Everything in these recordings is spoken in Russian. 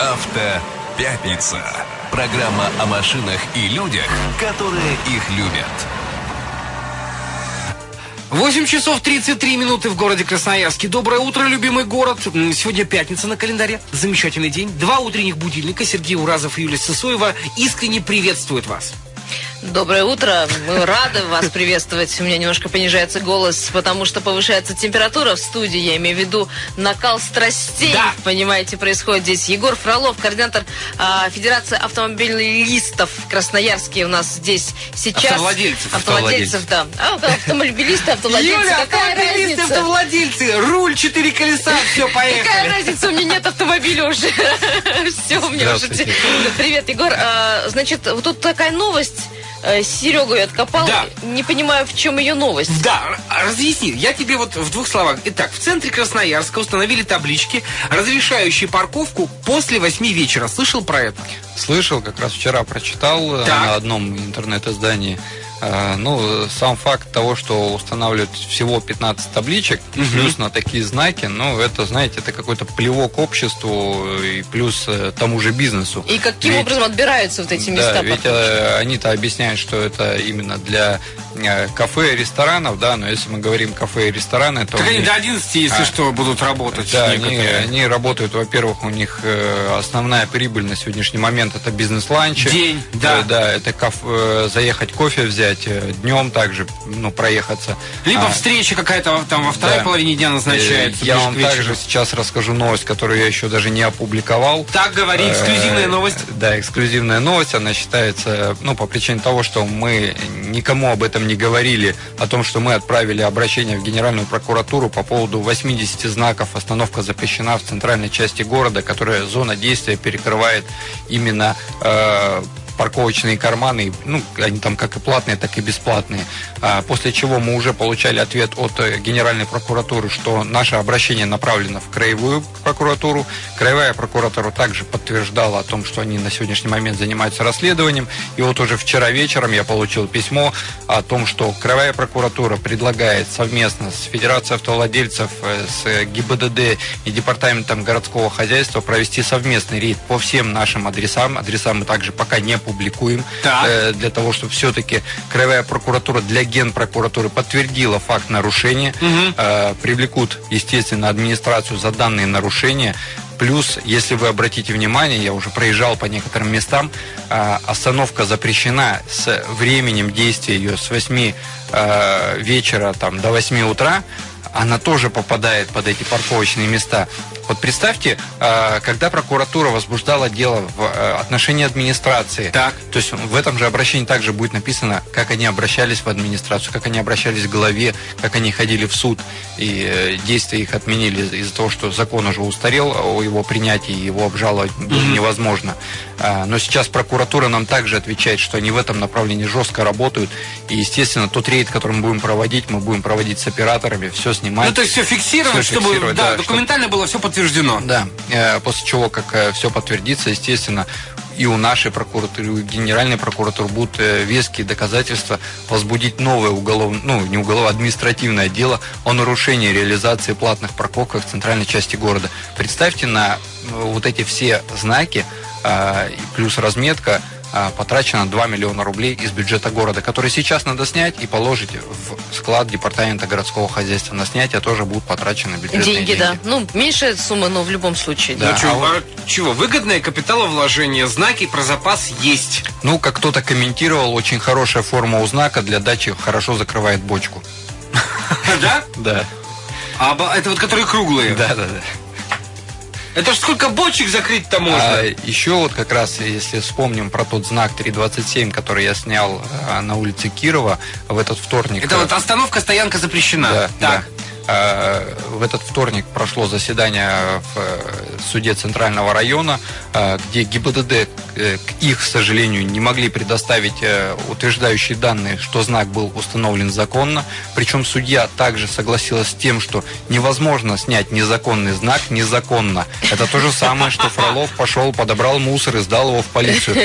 Автопятница. Программа о машинах и людях, которые их любят. 8 часов 33 минуты в городе Красноярске. Доброе утро, любимый город. Сегодня пятница на календаре. Замечательный день. Два утренних будильника. Сергей Уразов и Юлия Сысоева искренне приветствуют вас. Доброе утро. Мы рады вас приветствовать. У меня немножко понижается голос, потому что повышается температура в студии. Я имею в виду накал страстей. Да. Понимаете, происходит здесь. Егор Фролов, координатор а, Федерации автомобилистов Красноярске у нас здесь сейчас. Автовладельцев. Автовладельцев, да. А, автомобилисты, автовладельцы. Юля, Какая автомобилисты, разница? автовладельцы, руль, четыре колеса, все, Какая поехали. разница, у меня нет автомобиля уже. Все, у меня уже... Привет, Егор. А, Значит, вот тут такая новость. Э, Серегу я откопал. Да. Не понимаю, в чем ее новость. Да, разъясни. Я тебе вот в двух словах. Итак, в центре Красноярска установили таблички, разрешающие парковку после восьми вечера. Слышал про это? Слышал, как раз вчера прочитал э, Так. на одном интернет-издании. Э, Ну, сам факт того, что устанавливают всего 15 табличек, плюс на такие знаки, ну, это, знаете, это какой-то плевок обществу и плюс э, тому же бизнесу. И каким Ведь- образом отбираются вот эти места? Да, ведь э, они-то объясняют, что это именно для э, кафе и ресторанов, да, но если мы говорим кафе и рестораны, то... Так они них- до 11, если А. что, будут работать. Да, они, некоторые. они работают, во-первых, у них э, основная прибыль на сегодняшний момент это бизнес-ланчи. День, да. Да, это каф- э, заехать кофе взять, днем также, ну, проехаться. Либо А, встреча какая-то там во второй да. половине дня назначается. э, Я вам также сейчас расскажу новость, которую я еще даже не опубликовал. Так говори, эксклюзивная Э, новость. Да, эксклюзивная новость. Она считается, ну, по причине того, что мы никому об этом не говорили, о том, что мы отправили обращение в Генеральную прокуратуру по поводу 80 знаков «Остановка запрещена» в центральной части города, которая зона действия перекрывает именно э, парковочные карманы, ну, они там как и платные, так и бесплатные. А, После чего мы уже получали ответ от э, Генеральной прокуратуры, что наше обращение направлено в Краевую прокуратуру. Краевая прокуратура также подтверждала о том, что они на сегодняшний момент занимаются расследованием. И вот уже вчера вечером я получил письмо о том, что Краевая прокуратура предлагает совместно с Федерацией автовладельцев, э, с ГИБДД и Департаментом городского хозяйства провести совместный рейд по всем нашим адресам. Адреса мы также пока не публикуем, Так. э, для того, чтобы все-таки Краевая прокуратура для Генпрокуратуры подтвердила факт нарушения, Мгм. Э, привлекут, естественно, администрацию за данные нарушения. Плюс, если вы обратите внимание, я уже проезжал по некоторым местам, э, остановка запрещена с временем действия ее с 8 э, вечера там, до 8 утра, она тоже попадает под эти парковочные места. Вот представьте, э, когда прокуратура возбуждала дело в э, отношении администрации, Так. то есть в этом же обращении также будет написано, как они обращались в администрацию, как они обращались к главе, как они ходили в суд, и э, действия их отменили из-за того, что закон уже устарел о его принятии, его обжаловать было невозможно. А, Но сейчас прокуратура нам также отвечает, что они в этом направлении жестко работают, и, естественно, тот рейд, который мы будем проводить, мы будем проводить с операторами, все снимать. Ну, то есть все фиксировать, Всё чтобы фиксировать, да, да, документально было все подтверждено. Да, э, после чего, как все подтвердится, естественно, и у нашей прокуратуры, и у Генеральной прокуратуры будут э, веские доказательства возбудить новое уголовное, ну, не уголовное, административное дело о нарушении реализации платных парковок в центральной части города. Представьте на э, вот эти все знаки, э, плюс разметка, э, потрачено 2 миллиона рублей из бюджета города, который сейчас надо снять и положить в склад департамента городского хозяйства. На снятие тоже будут потрачены бюджетные деньги, да. Ну, меньшая сумма, но в любом случае. Да. Ну, чё, а вот- а чего, выгодное капиталовложение, знаки про запас есть. Ну, как кто-то комментировал, очень хорошая форма у знака для дачи хорошо закрывает бочку. Да? Да. А это вот которые круглые. Да, да, да. Это ж сколько бочек закрыть-то можно? А еще вот как раз, если вспомним про тот знак 327, который я снял а, на улице Кирова в этот вторник. Это вот остановка, стоянка запрещена. Да, так. да. А, В этот вторник прошло заседание в э, суде Центрального района, а, где ГИБДД, э, к их сожалению, не могли предоставить э, утверждающие данные, что знак был установлен законно. Причем судья также согласилась с тем, что невозможно снять незаконный знак незаконно. Это то же самое, что Фролов пошел, подобрал мусор и сдал его в полицию.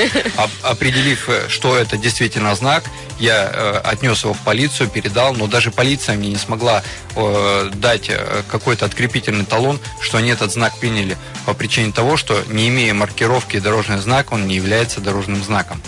Определив, э, что это действительно знак, я э, отнес его в полицию, передал, но даже полиция мне не смогла э, э, дать э, какой-то открепительный талон, что они этот знак приняли по причине того, что не имея маркировки дорожный знак, он не является дорожным знаком.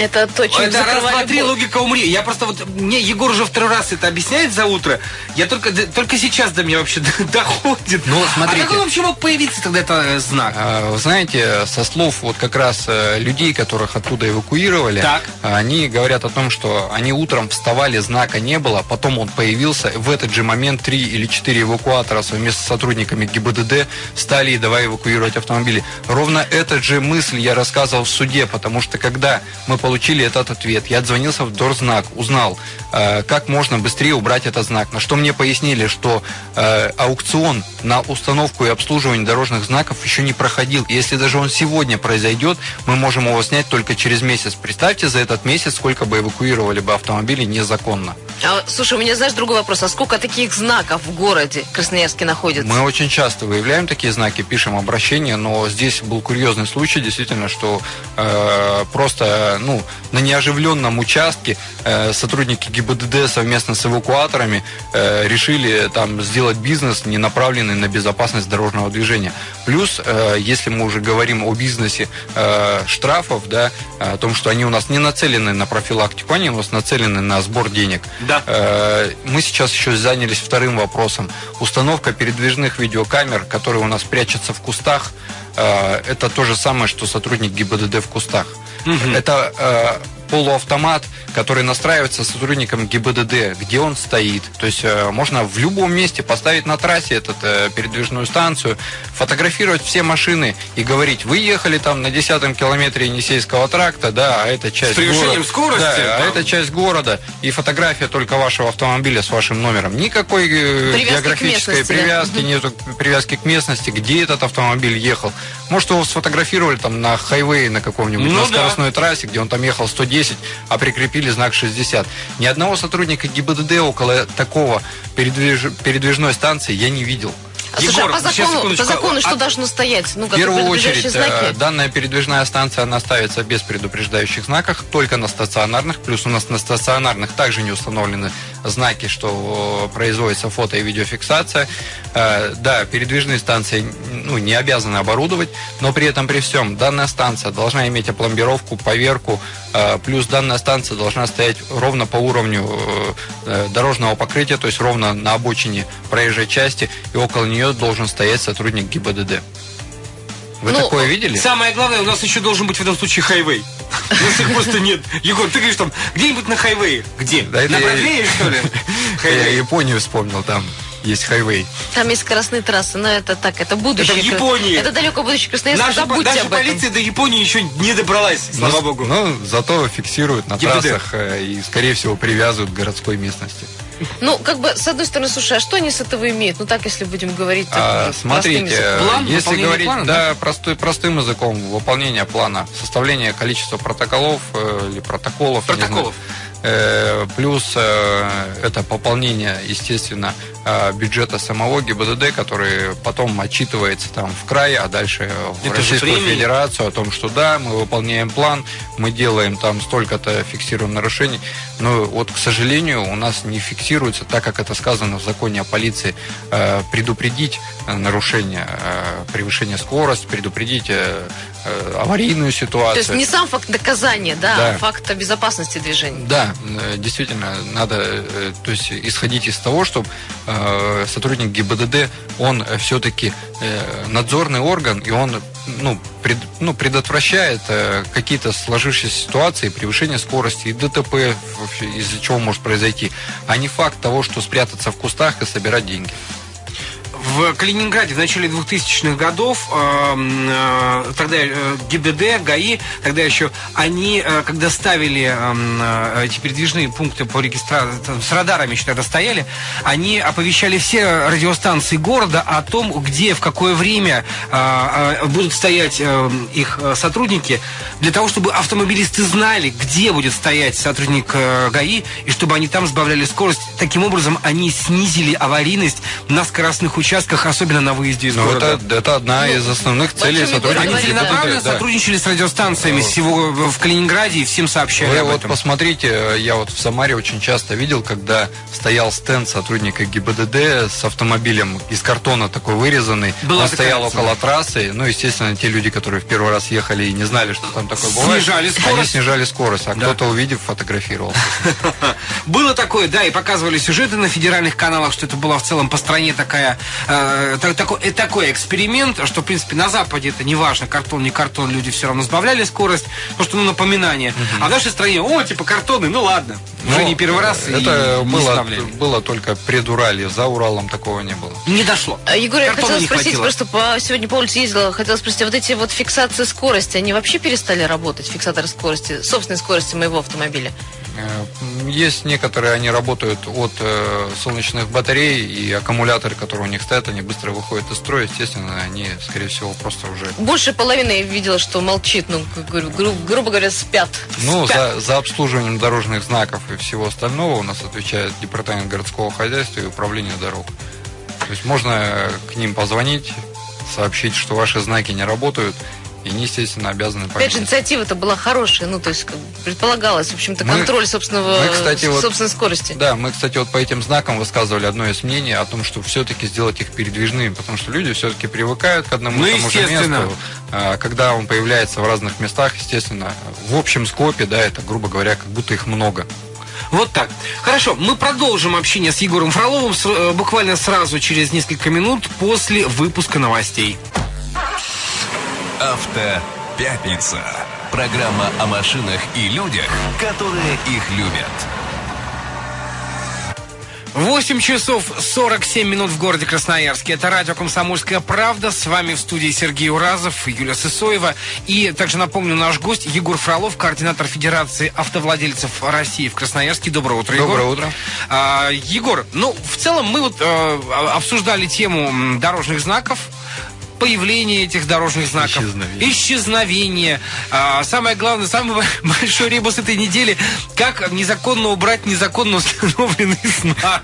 Это то, чем Это раз, два, три, логика умри. Я просто вот, мне Егор уже второй раз это объясняет за утро. Я только, только сейчас до меня вообще доходит. Ну, смотрите. А как он вообще мог появиться тогда это э, знак? А, Вы знаете, со слов вот как раз э, людей, которых оттуда эвакуировали, Так. они говорят о том, что они утром вставали, знака не было, потом он появился. В этот же момент три или четыре эвакуатора совместно с сотрудниками ГИБДД стали и давай эвакуировать автомобили. Ровно этот же мысль я рассказывал в суде, потому что когда мы получили этот ответ, я отзвонился в Дорзнак, узнал, э, как можно быстрее убрать этот знак. На что мне пояснили, что э, аукцион на установку и обслуживание дорожных знаков еще не проходил. Если даже он сегодня произойдет, мы можем его снять только через месяц. Представьте за этот месяц, сколько бы эвакуировали бы автомобилей незаконно. А, слушай, у меня, знаешь, другой вопрос. А сколько таких знаков в городе Красноярске находится? Мы очень часто выявляем такие знаки, пишем обращения, но здесь был курьезный случай, действительно, что э, просто ну, на неоживленном участке э, сотрудники ГИБДД совместно с эвакуаторами э, решили там сделать бизнес, не направленный на безопасность дорожного движения. Плюс, э, если мы уже говорим о бизнесе э, штрафов, да, о том, что они у нас не нацелены на профилактику, они у нас нацелены на сбор денег. Да. Э, Мы сейчас еще занялись вторым вопросом. Установка передвижных видеокамер, которые у нас прячутся в кустах, э, это то же самое, что сотрудник ГИБДД в кустах. Это э, полуавтомат, который настраивается сотрудником ГИБДД, где он стоит. То есть э, можно в любом месте поставить на трассе эту передвижную станцию, фотографировать все машины и говорить, вы ехали там на 10 километре Енисейского тракта, да, а это часть С превышением города. скорости, Да, а там. это часть города и фотография только вашего автомобиля с вашим номером. Никакой э, Привязки к географической привязки, нету привязки к местности, где этот автомобиль ехал. Может, его сфотографировали там на хайвее на каком-нибудь, Ну на да. скоростной трассе, где он там ехал 110, а прикрепили знак 60. Ни одного сотрудника ГИБДД около такого передвиж- передвижной станции я не видел. А, слушай, Егор, а по сейчас, закону, по закону что А- должно стоять? Ну, В первую очередь, э, знаки? данная передвижная станция, она ставится без предупреждающих знаков, только на стационарных. Плюс у нас на стационарных также не установлены знаки, что э, производится фото и видеофиксация. Э, Да, передвижные станции ну, не обязаны оборудовать, но при этом при всем данная станция должна иметь опломбировку, поверку, э, плюс данная станция должна стоять ровно по уровню дорожного покрытия, то есть ровно на обочине проезжей части, и около нее должен стоять сотрудник ГИБДД. Вы Ну, такое видели? Самое главное, у нас еще должен быть в этом случае хайвей. У нас их просто нет. Егор, ты говоришь там, где-нибудь на хайвее. Где? Да на я- Бродвее, что ли? Я. Японию вспомнил, там есть хайвей. Там есть скоростные трассы, но это так, это будущее. Это в Японии. Это далеко будущее Красноярска, Наша, забудьте наша об этом. полиция до Японии еще не добралась, слава Но- богу. Но зато фиксируют на ГИБДД. трассах э, и, скорее всего, привязывают к городской местности. Ну, как бы, с одной стороны, слушай, а что они с этого имеют? Ну, так, если будем говорить так А, простым смотрите. План если говорить плана, да, простой, простым языком, выполнение плана, составление количества протоколов э, или протоколов, я не знаю. Протоколов. Э, плюс э, это пополнение, естественно, э, бюджета самого ГИБДД, который потом отчитывается там в край, а дальше в Это Российскую. Федерацию о том, что да, мы выполняем план, мы делаем там столько-то, фиксируем нарушений. Но вот, к сожалению, у нас не фиксируется, так как это сказано в законе о полиции, предупредить нарушение, превышение скорости, предупредить э, аварийную То ситуацию. есть не сам факт доказания, да, Да. а факт безопасности движения. Да, э, действительно, надо э, то есть, исходить из того, что сотрудник ГИБДД, он все-таки надзорный орган, и он ну, пред- ну, предотвращает какие-то сложившиеся ситуации, превышение скорости и ДТП, из-за чего может произойти, а не факт того, что спрятаться в кустах и собирать деньги. В Калининграде в начале 2000-х годов эм, э, тогда э, ГИБДД, ГАИ, тогда еще они, э, когда ставили э, эти передвижные пункты по регистрации, с радарами еще тогда стояли, они оповещали все радиостанции города о том, где, в какое время э, э, будут стоять э, их э, сотрудники, для того, чтобы автомобилисты знали, где будет стоять сотрудник э, ГАИ, и чтобы они там сбавляли скорость. Таким образом, они снизили аварийность на скоростных участках поисках, особенно на выезде из Ну, города. это, это одна Ну, из основных целей сотрудников Они целенаправленно да. сотрудничали с радиостанциями всего в Калининграде и всем сообщали Вы об вот этом. посмотрите, я вот в Самаре очень часто видел, когда стоял стенд сотрудника ГИБДД с автомобилем из картона такой вырезанный. Была Он стоял около трассы. Ну, естественно, те люди, которые в первый раз ехали и не знали, что там такое бывает. Снижали Они скорость. снижали скорость, а Да. кто-то, увидев, фотографировал. Было такое, да, и показывали сюжеты на федеральных каналах, что это была в целом по стране такая, э, та- такой, э, такой эксперимент, что, в принципе, на Западе это не важно, картон, не картон, люди все равно сбавляли скорость, потому что, ну, напоминание. А в нашей стране, о, типа картоны, ну ладно, уже Но не первый раз и Это не было, было только предуралье, за Уралом такого не было. Не дошло. А, Егор, я хотела спросить, хватило. просто по, сегодня по улице ездила, хотела спросить, а вот эти вот фиксации скорости, они вообще перестали работать, фиксаторы скорости, собственной скорости моего автомобиля? Есть некоторые, они работают от э, солнечных батарей, и аккумуляторы, которые у них стоят, они быстро выходят из строя. Естественно, они, скорее всего, просто уже... Больше половины я видела, что молчит, ну, говорю, гру- грубо говоря, спят. Ну, Спят. за, за обслуживанием дорожных знаков и всего остального у нас отвечает Департамент городского хозяйства и управление дорог. То есть можно к ним позвонить, сообщить, что ваши знаки не работают, и они, естественно, обязаны Опять же, поменять. инициатива-то была хорошая, ну, то есть, предполагалось, в общем-то, Мы- контроль собственного, мы, кстати, вот- собственной скорости. Да, мы, кстати, вот по этим знакам высказывали одно из мнений о том, что все-таки сделать их передвижными, потому что люди все-таки привыкают к одному Ну, и тому же естественно. месту. А, Когда он появляется в разных местах, естественно, в общем скопе, да, это, грубо говоря, как будто их много. Вот так. Хорошо, мы продолжим общение с Егором Фроловым э, буквально сразу через несколько минут после выпуска новостей. Автопятница. Программа о машинах и людях, которые их любят. 8 часов 47 минут в городе Красноярске. Это радио «Комсомольская правда». С вами в студии Сергей Уразов, Юлия Сысоева. И также напомню, наш гость Егор Фролов, координатор Федерации автовладельцев России в Красноярске. Доброе утро, Егор. Доброе утро. А, Егор, ну, в целом мы вот э, обсуждали тему дорожных знаков, появление этих дорожных знаков, Исчезновение. исчезновение. А, самое главное, самый большой ребус этой недели, как незаконно убрать незаконно установленный знак.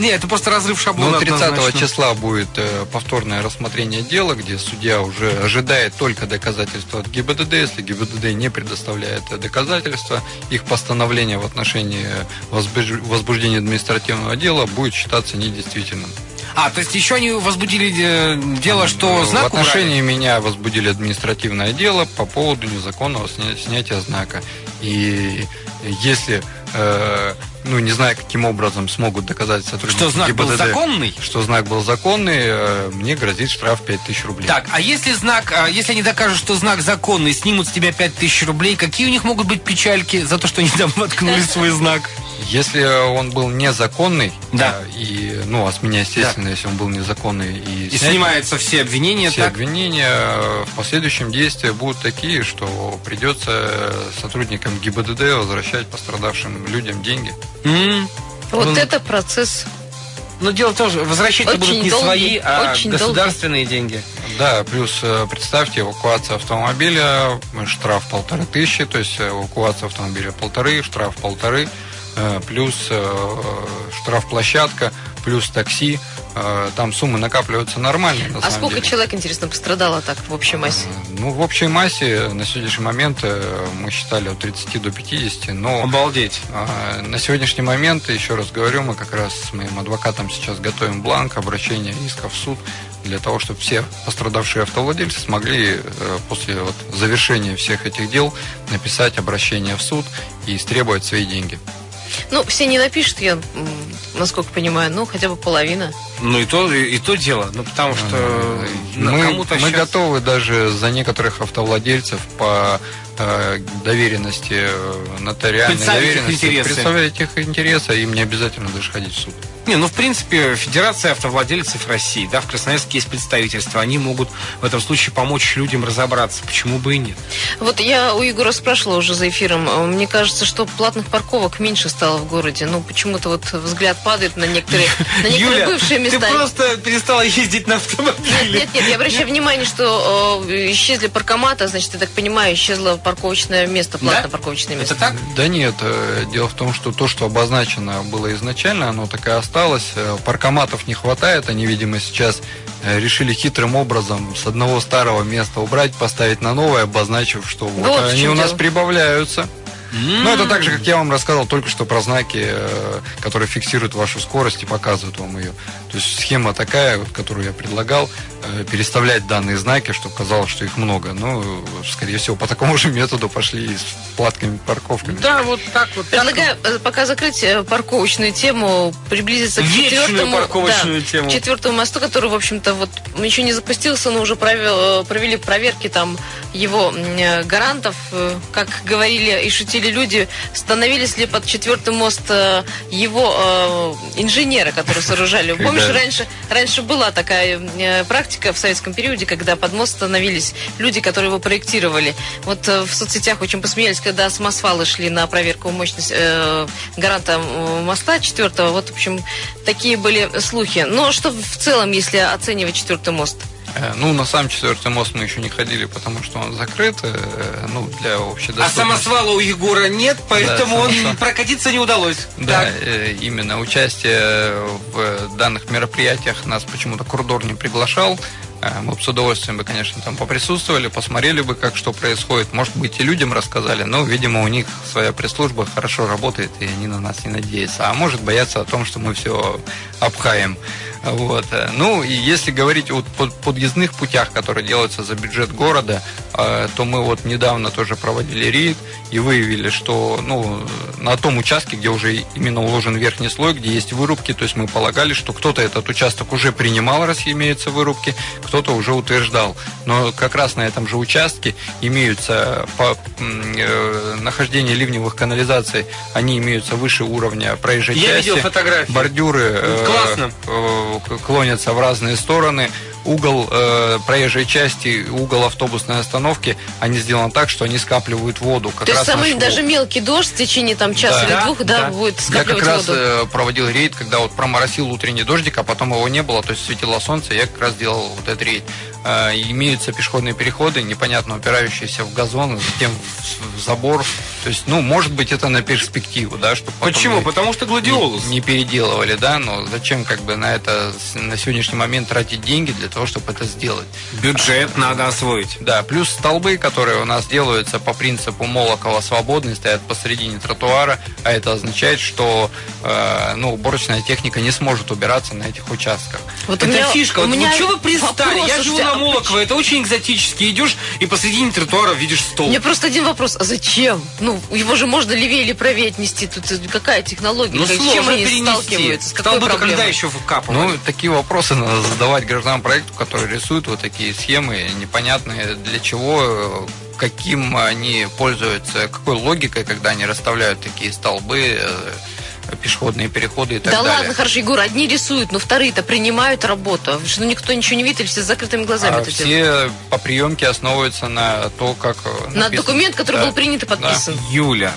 Не, это просто разрыв шаблона. Ну, 30 однозначно. числа будет э, повторное рассмотрение дела, где судья уже ожидает только доказательства от ГИБДД. Если ГИБДД не предоставляет э, доказательства, их постановление в отношении возбуж- возбуждения административного дела будет считаться недействительным. А, то есть еще они возбудили э, дело, что В знак отношении меня возбудили административное дело по поводу незаконного сня- снятия знака. И если, э, ну, не знаю, каким образом смогут доказать сотрудники Что знак был ГИБДД, законный? что знак был законный, э, мне грозит штраф 5000 рублей. Так, а если знак, а, если они докажут, что знак законный, снимут с тебя 5000 рублей, какие у них могут быть печальки за то, что они там воткнули свой знак? Если он был незаконный, Да. э, и, ну, а с меня, естественно, если он был незаконный, и, И снять снимаются все обвинения, все так? обвинения, э, в последующем действия будут такие, что придется сотрудникам ГИБДД возвращать пострадавшим людям деньги. М. Вот Ну, это процесс. Но дело в том, что возвращать будут не долгий, свои, а очень государственные деньги. Да, плюс э, представьте, эвакуация автомобиля, штраф полторы тысячи, то есть эвакуация автомобиля полторы, штраф полторы, плюс э, штраф площадка, плюс такси. Э, Там суммы накапливаются нормально. На А самом сколько деле. человек, интересно, пострадало так в общей массе? Ну, в общей массе на сегодняшний момент э, мы считали от 30 до 50, но Обалдеть. а, на сегодняшний момент, еще раз говорю, мы как раз с моим адвокатом сейчас готовим бланк обращения иска в суд для того, чтобы все пострадавшие автовладельцы смогли э, после вот завершения всех этих дел написать обращение в суд и истребовать свои деньги. Ну, все не напишут, я, насколько понимаю, ну, хотя бы половина. Ну и то, и, и то дело. Ну потому что мы, кому-то мы щас- готовы даже за некоторых автовладельцев по э, доверенности, э, нотариальной доверенности, представлять их интересы, им не обязательно даже ходить в суд. Не, ну в принципе Федерация автовладельцев России, да, в Красноярске есть представительство, они могут в этом случае помочь людям разобраться, почему бы и нет. Вот я у Егора спрашивала уже за эфиром. Мне кажется, что платных парковок меньше стало в городе. Ну, почему-то вот взгляд падает на некоторые, на некоторые бывшие ты места. просто перестала ездить на автомобиле. Нет, нет, я обращаю внимание, что э, исчезли паркоматы, значит, я так понимаю, исчезла парковочное место, платное Да? парковочное место. Это так? Да нет, э, дело в том, что то, что обозначено было изначально, оно так и осталось. Э, Паркоматов не хватает, они, видимо, сейчас э, решили хитрым образом с одного старого места убрать, поставить на новое, обозначив, что вот, Вот они у нас дело. прибавляются. Ну, это так же, как я вам рассказал только что про знаки, э, которые фиксируют вашу скорость и показывают вам ее. То есть схема такая, вот, которую я предлагал, переставлять данные знаки, чтобы казалось, что их много. Ну, скорее всего, по такому же методу пошли и с платками, парковками. Да, вот так вот. Предлагаю э, пока закрыть э, парковочную тему, приблизиться к Вечную четвертому, парковочную да, тему. к четвертому мосту, который, в общем-то, вот еще не запустился, но уже провел- э, провели проверки там его э, гарантов, э, как говорили и шутили люди, становились ли под четвертый мост э, его э, инженеры, которые сооружали. Помнишь, раньше, раньше была такая э, практика в советском периоде, когда под мост становились люди, которые его проектировали. Вот э, в соцсетях очень посмеялись, когда самосвалы шли на проверку мощности э, гаранта э, моста четвертого. Вот, в общем, такие были слухи. Но что в целом, если оценивать четвертый мост? Э, Ну, на сам четвертый мост мы еще не ходили, потому что он закрыт, э, ну, для общей А самосвала у Егора нет, поэтому Да, он самосвал. прокатиться не удалось. Да, Так. э, именно участие в данных мероприятиях нас почему-то Курдор не приглашал. Мы бы с удовольствием бы, конечно, там поприсутствовали, посмотрели бы, как что происходит. Может быть, и людям рассказали, но, видимо, у них своя пресс-служба хорошо работает, и они на нас не надеются. А может, боятся о том, что мы все обхаем. Вот. Ну, и если говорить о под- подъездных путях, которые делаются за бюджет города, э, то мы вот недавно тоже проводили рейд и выявили, что ну, на том участке, где уже именно уложен верхний слой, где есть вырубки, то есть мы полагали, что кто-то этот участок уже принимал, раз имеются вырубки, кто-то уже утверждал. Но как раз на этом же участке имеются по э, нахождение ливневых канализаций, они имеются выше уровня проезжей Я части. видел фотографии. Бордюры э, Классно. э, клонятся в разные стороны. Угол э, проезжей части, угол автобусной остановки, они сделаны так, что они скапливают воду. Как То есть раз самый наш даже мелкий дождь в течение там часа Да. или двух, да, Да. будет я как скапливать раз воду. проводил рейд, когда вот проморосил утренний дождик, а потом его не было, то есть светило солнце, я как раз делал вот этот рейд. Э, имеются пешеходные переходы, непонятно упирающиеся в газон, затем в забор. То есть, ну, может быть, это на перспективу, да, чтобы Почему? Потому что гладиолус. не, не переделывали, да, но зачем как бы на это на сегодняшний момент тратить деньги для того, чтобы это сделать? Бюджет надо освоить. Да, плюс столбы, которые у нас делаются по принципу Молокова свободные, стоят посередине тротуара, а это означает, что э, ну, уборочная техника не сможет убираться на этих участках. Вот у это меня- фишка. у Вот, меня вот что вы пристали? вопрос, Я живу слушайте, на а Молоково, это очень экзотически. Идешь и посредине тротуара видишь У стол. меня просто один вопрос. А зачем? Ну, его же можно левее или правее отнести. Тут какая технология? Ну, Как- с сложно чем они перенести. сталкиваются? С какой проблемой? когда еще вкапывали? Ну, такие вопросы надо задавать гражданам проекту, которые рисуют вот такие схемы, непонятные для чего, каким они пользуются, какой логикой, когда они расставляют такие столбы, э, пешеходные переходы и так да далее. ладно, хорошо, Егор, одни рисуют, но вторые-то принимают работу. Что ну, никто ничего не видит, или все с закрытыми глазами А это делают? все по приемке основываются на то, как э, На написано. документ, который Да. был принят и подписан. Юля,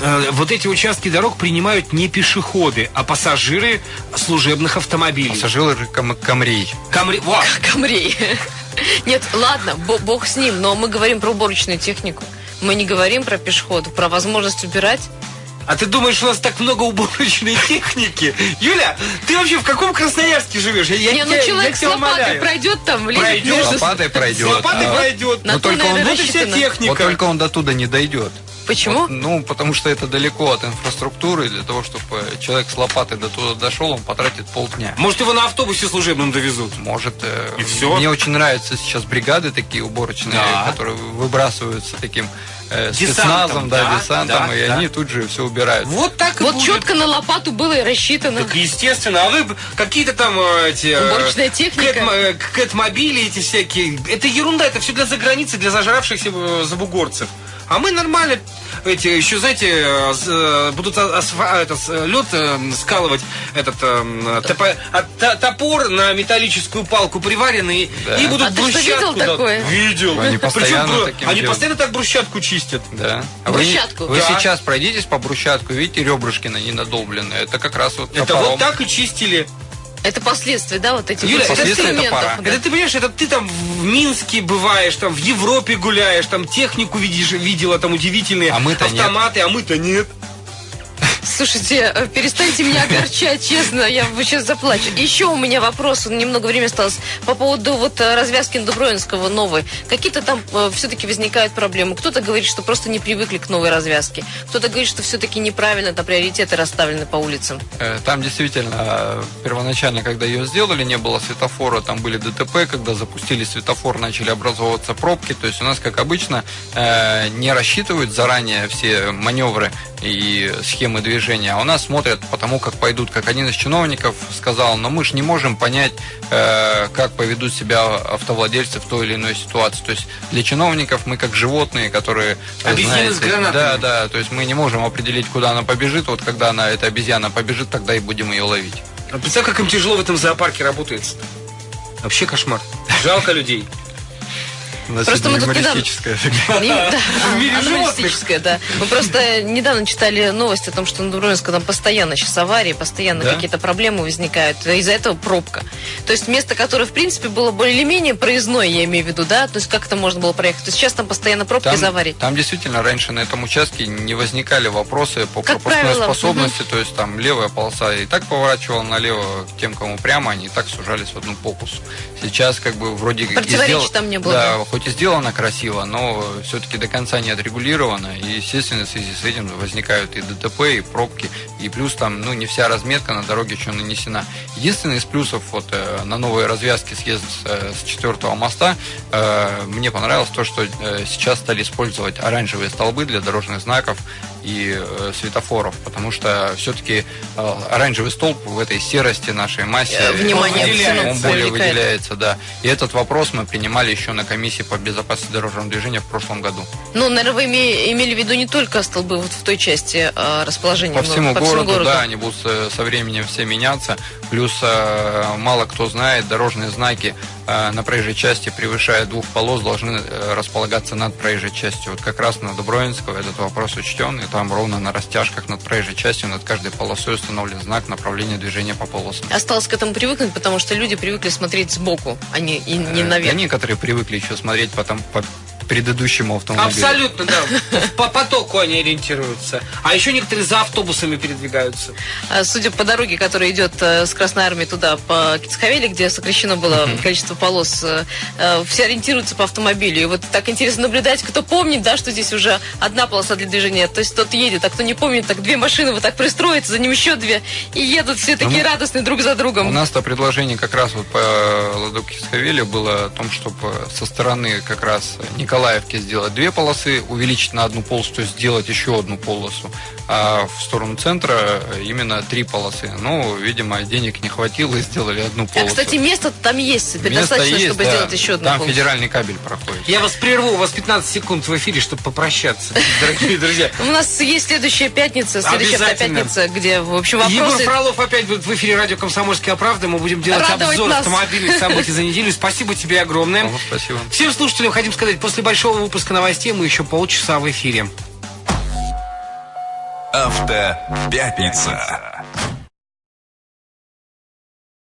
э, вот эти участки дорог принимают не пешеходы, а пассажиры служебных автомобилей. Пассажиры кам- Камрей. Камри... Во! Камрей. Нет, ладно, бо- бог с ним, но мы говорим про уборочную технику. Мы не говорим про пешеходов, про возможность убирать. А ты думаешь, у нас так много уборочной техники? Юля, ты вообще в каком Красноярске живешь? Я, я не, ну тебя- человек я с лопатой умоляю. пройдет там, лезет Пройдет. между... Лопатой С пройдет. лопатой а- пройдет. На Но то, только он- Вот и вся техника. Вот только он до туда не дойдет. Почему? Вот, ну, потому что это далеко от инфраструктуры. Для того, чтобы человек с лопатой до туда дошел, он потратит полдня. Может, его на автобусе служебном довезут? Может, э, И всё? мне очень нравятся сейчас бригады такие уборочные, Да. которые выбрасываются таким э, спецназом, да, да, десантом, да, и да. они тут же все убирают. Вот так Вот будет. четко на лопату было и рассчитано. Так естественно, а вы какие-то там э, эти... э, Уборочная техника. кэт- э, Кэт-мобили эти всякие. Это ерунда, это все для заграницы, для зажравшихся забугорцев. А мы нормально эти еще, знаете, э, э, будут асфа- этот, э, лед скалывать, этот топо- а, топор на металлическую палку приваренный, Да. и будут А ты что, брусчатку... видел такое? Видел. Они Причем, постоянно таким Они делают. постоянно так брусчатку чистят. Да. А вы, Брусчатку? вы Да. сейчас пройдитесь по брусчатку, видите, ребрышки на ней надолблены. Это как раз вот Это топором. вот так и чистили. Это последствия, да, вот этих Юля, вот это экспериментов, пора. да. Это ты понимаешь, это ты там в Минске бываешь, там в Европе гуляешь, там технику видишь, видела, там удивительные А мы-то нет. автоматы, а мы-то нет. Слушайте, э, перестаньте меня огорчать, честно, я сейчас заплачу. Еще у меня вопрос, немного времени осталось, по поводу вот э, развязки Дубровинского новой. Какие-то там все-таки возникают проблемы. Кто-то говорит, что просто не привыкли к новой развязке. Кто-то говорит, что все-таки неправильно там приоритеты расставлены по улицам. Э, Там действительно э, первоначально, когда ее сделали, не было светофора, там были ДТП, когда запустили светофор, начали образовываться пробки. То есть у нас, как обычно, э, не рассчитывают заранее все маневры и схемы движения, а у нас смотрят по тому, как пойдут. Как один из чиновников сказал, но мы же не можем понять, э, как поведут себя автовладельцы в той или иной ситуации. То есть для чиновников мы как животные, которые... Обезьяны с гранатами. Да, да, то есть мы не можем определить, куда она побежит. Вот когда она, эта обезьяна побежит, тогда и будем ее ловить. А представь, как им тяжело в этом зоопарке работает. Вообще кошмар. Жалко людей. У нас Просто мы тут недавно- В мире а, животных. аналитическое, да. Мы просто недавно читали новость о том, что на Дубровинском там постоянно сейчас аварии, постоянно какие-то проблемы возникают. Из-за этого пробка. То есть место, которое, в принципе, было более-менее проездное, я имею в виду, да? То есть как это можно было проехать? То есть сейчас там постоянно пробка Там, из аварий. там действительно раньше на этом участке не возникали вопросы по Как пропускной правило, способности, то есть там левая полоса и так поворачивала налево тем, кому прямо, они и так сужались в одну полосу. Сейчас как бы вроде Противоречий там не было, да? Хоть и сделано красиво, но все-таки до конца не отрегулировано, и естественно в связи с этим возникают и ДТП, и пробки, и плюс там, ну, не вся разметка на дороге еще нанесена. Единственный из плюсов вот э, на новой развязке съезд э, с четвертого моста э, мне понравилось то, что э, сейчас стали использовать оранжевые столбы для дорожных знаков и э, светофоров, потому что все-таки э, оранжевый столб в этой серости нашей массе Э, внимание Он выделяется. он более привлекает. выделяется, да. И этот вопрос мы принимали еще на комиссии по безопасности дорожного движения в прошлом году. Ну, наверное, вы име- имели в виду не только столбы вот в той части э, расположения, По но всему, городу, да, они будут э, со временем все меняться. Плюс э, мало кто знает, дорожные знаки на проезжей части, превышая двух полос, должны э, располагаться над проезжей частью. Вот как раз на Дубровинского этот вопрос учтен, и там ровно на растяжках над проезжей частью, над каждой полосой установлен знак направления движения по полосам. Осталось к этому привыкнуть, потому что люди привыкли смотреть сбоку, а не, и не Э, наверх. да некоторые привыкли еще смотреть потом по предыдущему автомобилю. Абсолютно, да. По потоку они ориентируются. А еще некоторые за автобусами передвигаются. А, Судя по дороге, которая идет э, с Красной Армии туда, по Кицхавели, где сокращено было количество полос, э, э, все ориентируются по автомобилю. И вот так интересно наблюдать, кто помнит, да, что здесь уже одна полоса для движения. То есть тот едет, а кто не помнит, так две машины вот так пристроятся, за ним еще две, и едут все такие Ну, радостные друг за У другом. нас-то предложение как раз вот по Ладоке Схавеле было о том, чтобы со стороны как раз Николаевки сделать две полосы, увеличить на одну полосу, то есть сделать еще одну полосу, а в сторону центра именно три полосы. Ну, видимо, денег не хватило и сделали одну А, полосу. кстати, место там есть, Место достаточно, есть, чтобы да. сделать еще одну Там полосу. федеральный кабель проходит. Я вас прерву, у вас 15 секунд в эфире, чтобы попрощаться, дорогие друзья. У нас есть следующая пятница, следующая пятница, где, в общем, Егор вопросы... Фролов опять будет в эфире радио «Комсомольская правда». Мы будем делать обзор автомобильных событий за неделю. Спасибо тебе огромное. Спасибо. Всем слушателям хотим сказать, после большого выпуска новостей мы еще полчаса в эфире. Автопятница.